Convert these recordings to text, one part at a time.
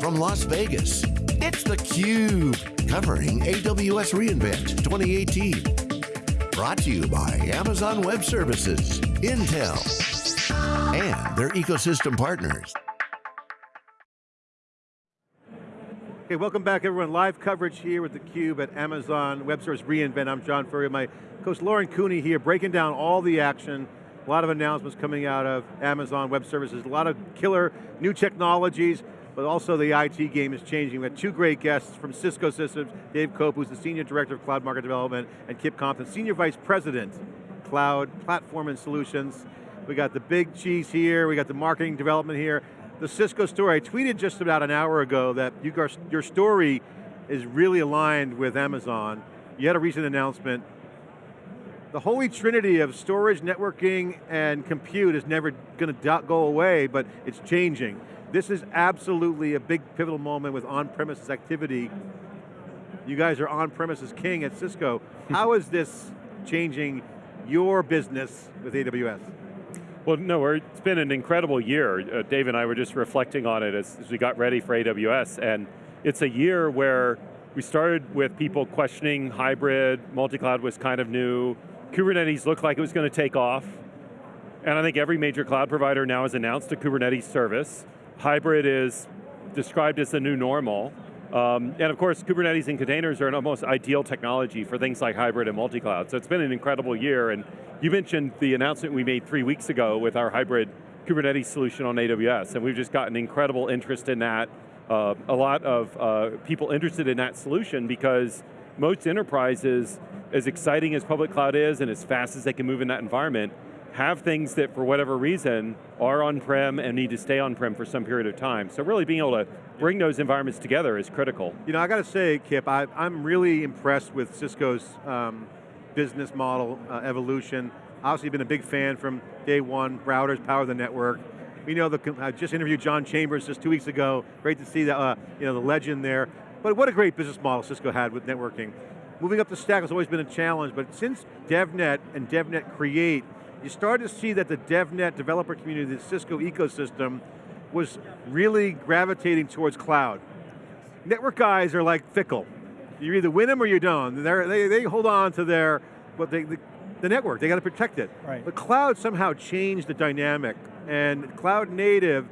from Las Vegas, it's theCUBE, covering AWS reInvent 2018. Brought to you by Amazon Web Services, Intel, and their ecosystem partners. Okay, welcome back everyone. Live coverage here with theCUBE at Amazon Web Services reInvent. I'm John Furrier, my co-host Lauren Cooney here, breaking down all the action. A lot of announcements coming out of Amazon Web Services, a lot of killer new technologies, but also the IT game is changing. We have got two great guests from Cisco Systems, Dave Cope, who's the Senior Director of Cloud Market Development, and Kip Compton, Senior Vice President, Cloud Platform and Solutions. We got the big cheese here, we got the marketing development here the Cisco story. I tweeted just about an hour ago that you, your story is really aligned with Amazon. You had a recent announcement. The holy trinity of storage, networking, and compute is never going to go away, but it's changing. This is absolutely a big pivotal moment with on-premises activity. You guys are on-premises king at Cisco. How is this changing your business with AWS? Well, no, it's been an incredible year. Uh, Dave and I were just reflecting on it as, as we got ready for AWS, and it's a year where we started with people questioning hybrid, multi-cloud was kind of new, Kubernetes looked like it was going to take off, and I think every major cloud provider now has announced a Kubernetes service. Hybrid is described as the new normal, um, and of course, Kubernetes and containers are an almost ideal technology for things like hybrid and multi-cloud. So it's been an incredible year, and you mentioned the announcement we made three weeks ago with our hybrid Kubernetes solution on AWS, and we've just gotten incredible interest in that. Uh, a lot of uh, people interested in that solution because most enterprises, as exciting as public cloud is and as fast as they can move in that environment, have things that for whatever reason are on-prem and need to stay on-prem for some period of time. So really being able to bring those environments together is critical. You know, I got to say, Kip, I, am really impressed with Cisco's um, business model uh, evolution. Obviously been a big fan from day one, routers power the network. We know the, I just interviewed John Chambers just two weeks ago. Great to see that, uh, you know, the legend there. But what a great business model Cisco had with networking. Moving up the stack has always been a challenge, but since DevNet and DevNet Create you started to see that the DevNet developer community, the Cisco ecosystem, was really gravitating towards cloud. Network guys are like fickle. You either win them or you don't. They're, they they hold on to their, what they, the, the network, they got to protect it. Right. But cloud somehow changed the dynamic, and cloud native,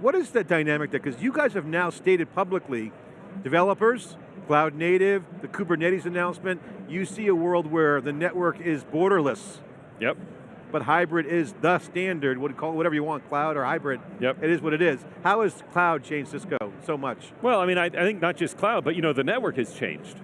what is that dynamic there? Because you guys have now stated publicly, developers, cloud native, the Kubernetes announcement, you see a world where the network is borderless. Yep but hybrid is the standard, would call it whatever you want, cloud or hybrid. Yep. It is what it is. How has cloud changed Cisco so much? Well, I mean, I, I think not just cloud, but you know, the network has changed.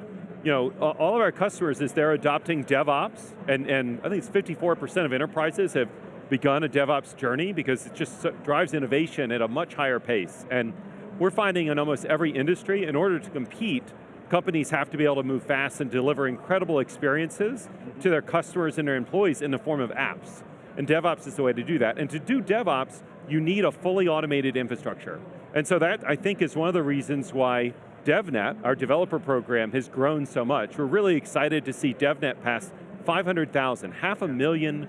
You know, all of our customers, is they're adopting DevOps, and, and I think it's 54% of enterprises have begun a DevOps journey because it just drives innovation at a much higher pace. And we're finding in almost every industry, in order to compete, companies have to be able to move fast and deliver incredible experiences to their customers and their employees in the form of apps. And DevOps is the way to do that. And to do DevOps, you need a fully automated infrastructure. And so that, I think, is one of the reasons why DevNet, our developer program, has grown so much. We're really excited to see DevNet pass 500,000, half a million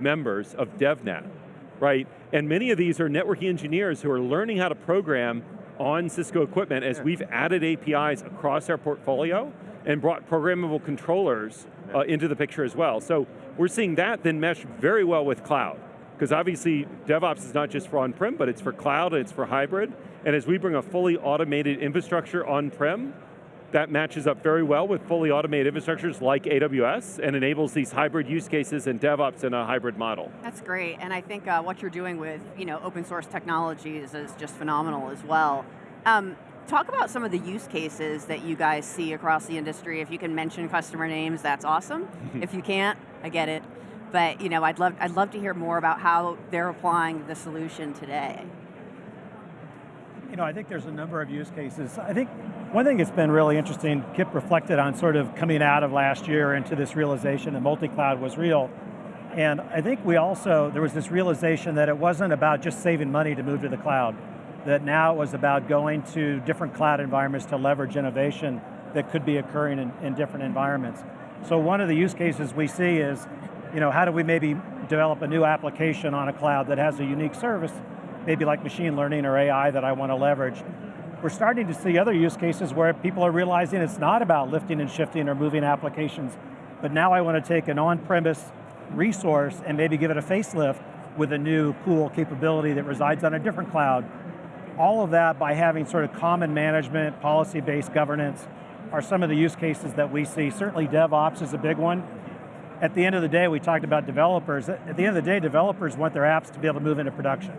members of DevNet, right? And many of these are networking engineers who are learning how to program on Cisco equipment as we've added APIs across our portfolio and brought programmable controllers uh, into the picture as well. So we're seeing that then mesh very well with cloud. Because obviously DevOps is not just for on-prem, but it's for cloud and it's for hybrid. And as we bring a fully automated infrastructure on-prem, that matches up very well with fully automated infrastructures like AWS and enables these hybrid use cases and DevOps in a hybrid model. That's great, and I think uh, what you're doing with you know, open source technologies is just phenomenal as well. Um, talk about some of the use cases that you guys see across the industry. If you can mention customer names, that's awesome. if you can't, I get it. But you know, I'd love, I'd love to hear more about how they're applying the solution today. You know, I think there's a number of use cases. I think one thing that's been really interesting, Kip reflected on sort of coming out of last year into this realization that multi-cloud was real. And I think we also, there was this realization that it wasn't about just saving money to move to the cloud, that now it was about going to different cloud environments to leverage innovation that could be occurring in, in different environments. So one of the use cases we see is, you know, how do we maybe develop a new application on a cloud that has a unique service, maybe like machine learning or AI that I want to leverage. we're starting to see other use cases where people are realizing it's not about lifting and shifting or moving applications, but now I want to take an on-premise resource and maybe give it a facelift with a new cool capability that resides on a different cloud. All of that by having sort of common management, policy-based governance, are some of the use cases that we see. Certainly DevOps is a big one. At the end of the day, we talked about developers. At the end of the day, developers want their apps to be able to move into production.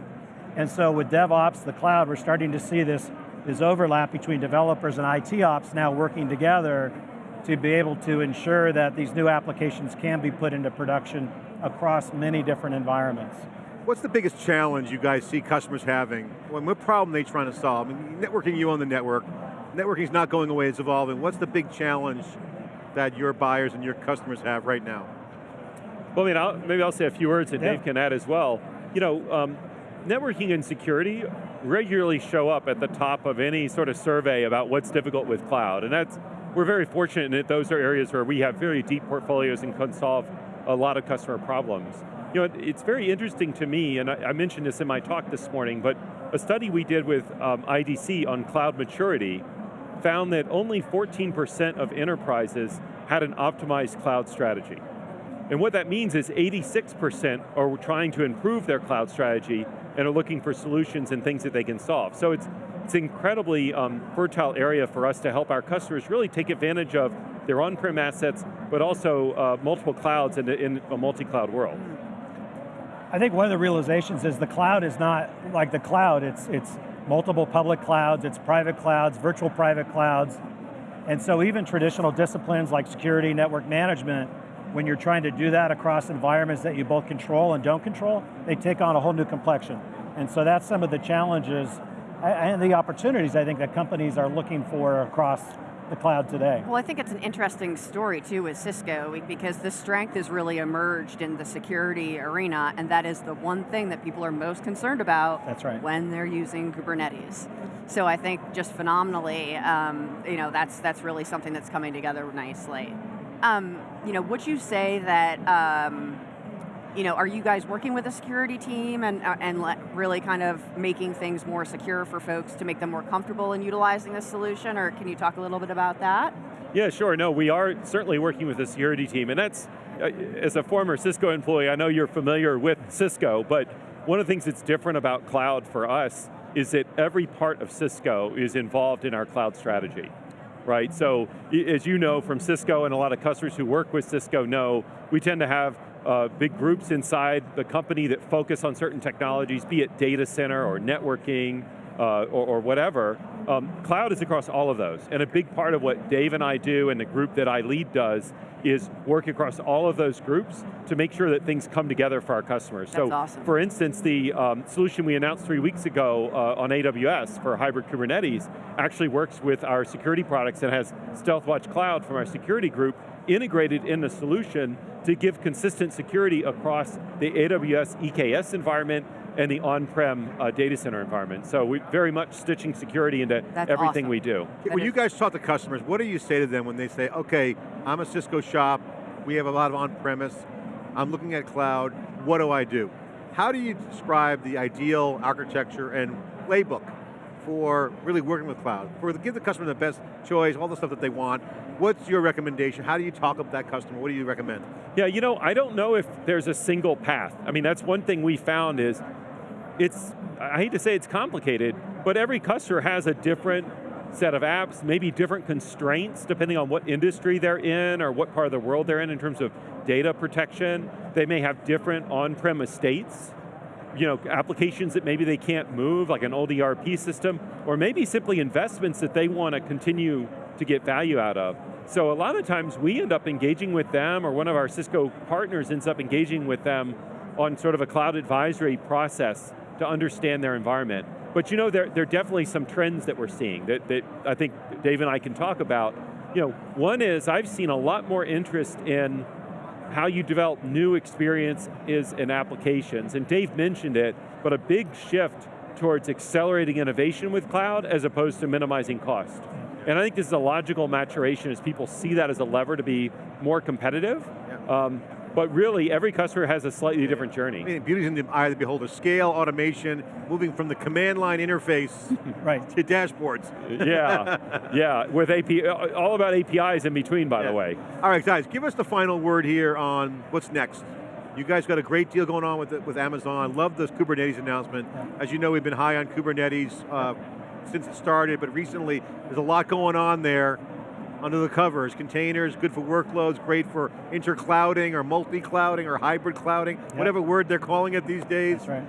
And so with DevOps, the cloud, we're starting to see this, this overlap between developers and IT ops now working together to be able to ensure that these new applications can be put into production across many different environments. What's the biggest challenge you guys see customers having? What problem are they trying to solve? I mean, networking you on the network, networking's not going away, it's evolving. What's the big challenge that your buyers and your customers have right now? Well, I mean, I'll, maybe I'll say a few words and yeah. Dave can add as well. You know, um, networking and security regularly show up at the top of any sort of survey about what's difficult with cloud, and that's, we're very fortunate that those are areas where we have very deep portfolios and can solve a lot of customer problems. You know, it's very interesting to me, and I, I mentioned this in my talk this morning, but a study we did with um, IDC on cloud maturity found that only 14% of enterprises had an optimized cloud strategy. And what that means is 86% are trying to improve their cloud strategy and are looking for solutions and things that they can solve. So it's, it's an incredibly um, fertile area for us to help our customers really take advantage of their on-prem assets, but also uh, multiple clouds in, in a multi-cloud world. I think one of the realizations is the cloud is not like the cloud, it's, it's multiple public clouds, it's private clouds, virtual private clouds, and so even traditional disciplines like security, network management, when you're trying to do that across environments that you both control and don't control, they take on a whole new complexion. And so that's some of the challenges and the opportunities I think that companies are looking for across the cloud today. Well, I think it's an interesting story too with Cisco because the strength has really emerged in the security arena and that is the one thing that people are most concerned about that's right. when they're using Kubernetes. So I think just phenomenally, um, you know, that's, that's really something that's coming together nicely. Um, you know, would you say that, um, you know, are you guys working with a security team and, uh, and really kind of making things more secure for folks to make them more comfortable in utilizing this solution, or can you talk a little bit about that? Yeah, sure, no, we are certainly working with a security team, and that's, uh, as a former Cisco employee, I know you're familiar with Cisco, but one of the things that's different about cloud for us is that every part of Cisco is involved in our cloud strategy right? So as you know from Cisco and a lot of customers who work with Cisco know, we tend to have uh, big groups inside the company that focus on certain technologies, be it data center or networking uh, or, or, whatever. Um, cloud is across all of those. And a big part of what Dave and I do and the group that I lead does is work across all of those groups to make sure that things come together for our customers. That's so awesome. for instance, the um, solution we announced three weeks ago uh, on AWS for hybrid Kubernetes actually works with our security products and has StealthWatch Cloud from our security group integrated in the solution to give consistent security across the AWS EKS environment and the on-prem uh, data center environment. So we're very much stitching security into That's everything awesome. we do. when you guys talk to customers, what do you say to them when they say, okay, I'm a Cisco shop, we have a lot of on-premise, I'm looking at cloud, what do I do? How do you describe the ideal architecture and playbook for really working with cloud? For give the customer the best choice, all the stuff that they want. What's your recommendation? How do you talk up that customer? What do you recommend? Yeah, you know, I don't know if there's a single path. I mean, that's one thing we found is it's, I hate to say it's complicated, but every customer has a different set of apps, maybe different constraints depending on what industry they're in or what part of the world they're in in terms of data protection. They may have different on-prem estates, you know, applications that maybe they can't move, like an old ERP system, or maybe simply investments that they want to continue to get value out of. So a lot of times we end up engaging with them, or one of our Cisco partners ends up engaging with them on sort of a cloud advisory process to understand their environment. But you know, there, there are definitely some trends that we're seeing that, that I think Dave and I can talk about. You know, one is I've seen a lot more interest in how you develop new experiences and applications, and Dave mentioned it, but a big shift towards accelerating innovation with cloud as opposed to minimizing cost. And I think this is a logical maturation as people see that as a lever to be more competitive. Yeah. Um, but really every customer has a slightly different journey. I mean, beauty's in the eye of the beholder. Scale, automation, moving from the command line interface Right. to dashboards. yeah, yeah, with AP, all about APIs in between, by Yeah. the way. All right, guys, give us the final word here on what's next. You guys got a great deal going on with with Amazon. Love this Kubernetes announcement. As you know, we've been high on Kubernetes uh, since it started, but recently there's a lot going on there under the covers. Containers, good for workloads, great for interclouding or multi-clouding or hybrid clouding, whatever word they're calling it these days. That's right.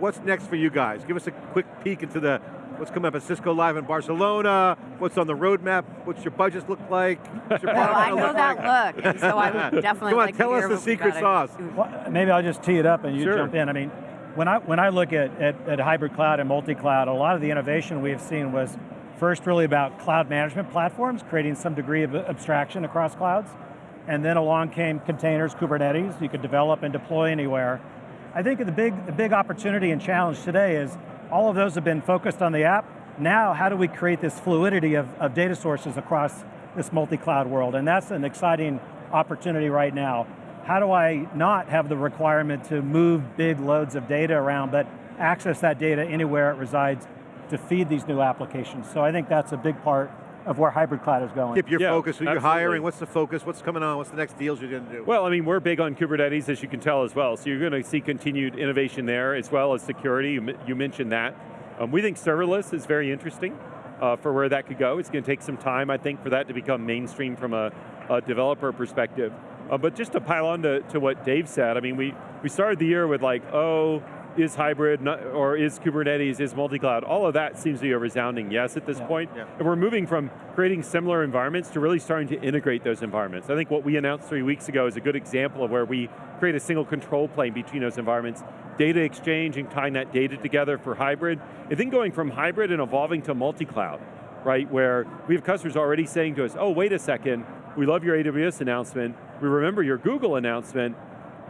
What's next for you guys? Give us a quick peek into the what's coming up at Cisco Live in Barcelona, what's on the roadmap, what's your budgets look like, what's your Well, I know look like? that look, and so I would definitely Come on, like to tell us the secret sauce. Well, maybe I'll just tee it up and you Sure. jump in. I mean, when I, when I look at, at, at hybrid cloud and multi-cloud, a lot of the innovation we have seen was first really about cloud management platforms, creating some degree of abstraction across clouds. And then along came containers, Kubernetes, you could develop and deploy anywhere. I think the big, the big opportunity and challenge today is all of those have been focused on the app. Now, how do we create this fluidity of, of data sources across this multi-cloud world? And that's an exciting opportunity right now. How do I not have the requirement to move big loads of data around, but access that data anywhere it resides to feed these new applications? So I think that's a big part of where hybrid cloud is going. Keep your Yeah, focus, who you're hiring, what's the focus, what's coming on, what's the next deals you're going to do? Well, I mean, we're big on Kubernetes, as you can tell as well, so you're going to see continued innovation there, as well as security, you, you mentioned that. Um, we think serverless is very interesting uh, for where that could go. It's going to take some time, I think, for that to become mainstream from a, a developer perspective. Uh, but just to pile on to, to what Dave said, I mean, we, we started the year with like, oh, is hybrid, or is Kubernetes, is multi-cloud, all of that seems to be a resounding yes at this Yeah. point. Yeah. And we're moving from creating similar environments to really starting to integrate those environments. I think what we announced three weeks ago is a good example of where we create a single control plane between those environments, data exchange and tying that data together for hybrid, and then going from hybrid and evolving to multi-cloud, right? Where we have customers already saying to us, oh, wait a second, we love your AWS announcement, we remember your Google announcement,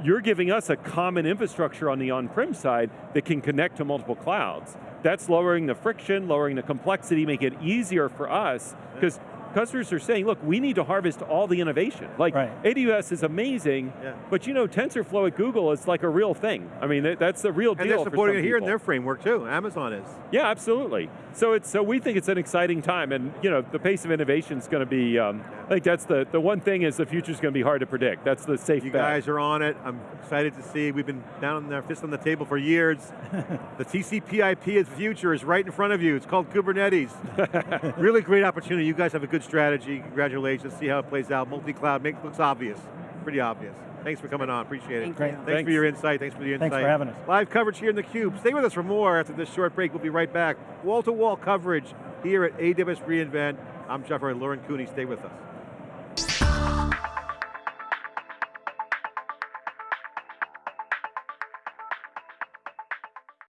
you're giving us a common infrastructure on the on-prem side that can connect to multiple clouds. That's lowering the friction, lowering the complexity, make it easier for us, because customers are saying, look, we need to harvest all the innovation. Like, Right. AWS is amazing, Yeah. but you know, TensorFlow at Google is like a real thing. I mean, that- that's the real and deal they're for supporting some it here in their framework too, Amazon is. Yeah, absolutely. So it's so we think it's an exciting time, and you know the pace of innovation is going to be. Um, I think that's the the one thing is the future is going to be hard to predict. That's the safe You bet. guys are on it. I'm excited to see. We've been down on our fist on the table for years. the TCP/IP of the future is right in front of you. It's called Kubernetes. really great opportunity. You guys have a good strategy. Congratulations. See how it plays out. Multi-cloud makes looks obvious. Pretty obvious. Thanks for coming on. Appreciate it. Thank Great. you. Thanks, for your insight. Thanks for the insight. Thanks for having us. Live coverage here in the Cube. Stay with us for more after this short break. We'll be right back. Wall to wall coverage here at AWS reInvent. I'm Jeff Lauren Cooney. Stay with us.